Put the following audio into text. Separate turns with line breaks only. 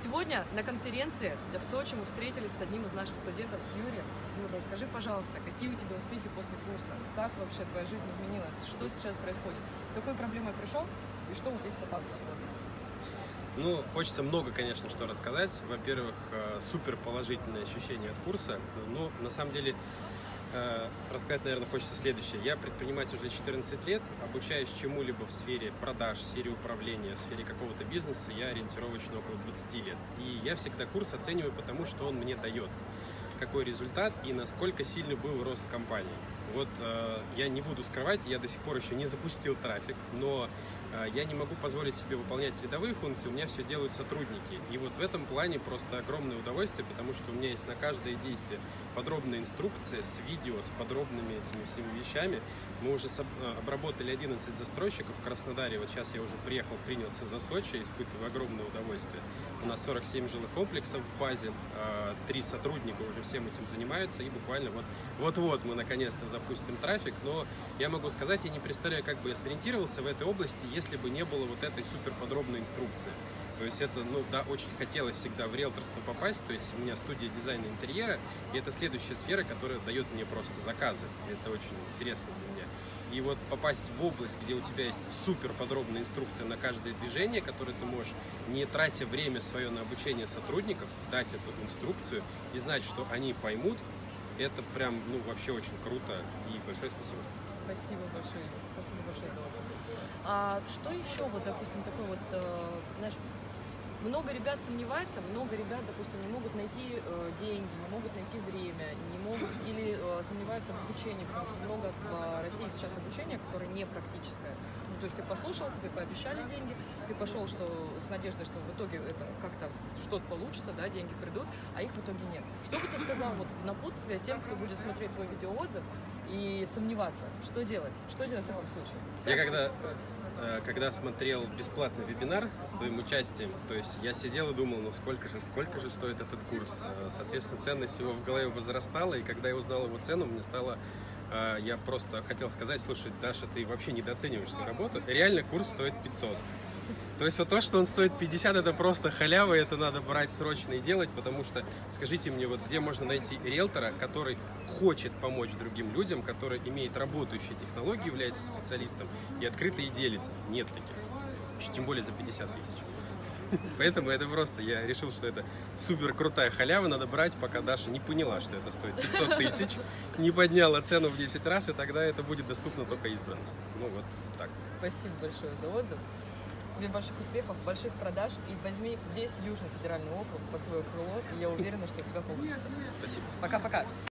Сегодня на конференции в Сочи мы встретились с одним из наших студентов, с Юрием. Юр, расскажи, пожалуйста, какие у тебя успехи после курса? Как вообще твоя жизнь изменилась? Что сейчас происходит? С какой проблемой пришел? И что вот есть по факту сегодня?
Ну, хочется много, конечно, что рассказать. Во-первых, э, супер положительное ощущение от курса. Но на самом деле рассказать, наверное, хочется следующее. Я предприниматель уже 14 лет, обучаюсь чему-либо в сфере продаж, в сфере управления, в сфере какого-то бизнеса, я ориентировочно около 20 лет. И я всегда курс оцениваю потому, что он мне дает какой результат и насколько сильный был рост компании. Вот э, я не буду скрывать, я до сих пор еще не запустил трафик, но э, я не могу позволить себе выполнять рядовые функции, у меня все делают сотрудники. И вот в этом плане просто огромное удовольствие, потому что у меня есть на каждое действие подробная инструкция с видео, с подробными этими всеми вещами. Мы уже э, обработали 11 застройщиков в Краснодаре, вот сейчас я уже приехал, принялся за Сочи, испытываю огромное удовольствие. У нас 47 жилых комплексов в базе, три сотрудника уже всем этим занимаются, и буквально вот вот-вот мы наконец-то запустим трафик, но я могу сказать, я не представляю, как бы я сориентировался в этой области, если бы не было вот этой супер подробной инструкции. То есть это, ну да, очень хотелось всегда в риэлторство попасть, то есть у меня студия дизайна интерьера, и это следующая сфера, которая дает мне просто заказы. Это очень интересно для меня. И вот попасть в область, где у тебя есть супер подробная инструкция на каждое движение, которое ты можешь, не тратя время свое на обучение сотрудников, дать эту инструкцию и знать, что они поймут, это прям, ну, вообще очень круто. И большое спасибо.
Спасибо большое, спасибо большое за отзыв. А что еще, вот, допустим, такой вот, э, знаешь, много ребят сомневаются, много ребят, допустим, не могут найти э, деньги, не могут найти время, не сомневаются в обучении, потому что много в России сейчас обучения, которое не практическое. Ну, то есть ты послушал, тебе пообещали деньги, ты пошел что, с надеждой, что в итоге это как-то что-то получится, да, деньги придут, а их в итоге нет. Что бы ты сказал вот в напутствие тем, кто будет смотреть твой видеоотзыв и сомневаться, что делать? Что делать в таком случае?
Я когда Э, когда смотрел бесплатный вебинар с твоим участием, то есть я сидел и думал, ну сколько же, сколько же стоит этот курс. Э, соответственно, ценность его в голове возрастала, и когда я узнал его цену, мне стало э, я просто хотел сказать, слушай, Даша, ты вообще недооцениваешь свою работу. Реально курс стоит 500. То есть вот то, что он стоит 50, это просто халява, это надо брать срочно и делать, потому что, скажите мне, вот где можно найти риэлтора, который хочет помочь другим людям, который имеет работающие технологии, является специалистом и открыто и делится? Нет таких. Еще тем более за 50 тысяч. Поэтому это просто, я решил, что это супер крутая халява, надо брать, пока Даша не поняла, что это стоит 500 тысяч, не подняла цену в 10 раз, и тогда это будет доступно только избранным. Ну вот так.
Спасибо большое за отзыв. Тебе больших успехов, больших продаж и возьми весь Южный федеральный округ под свое крыло, и я уверена, что у тебя получится.
Спасибо.
Пока-пока.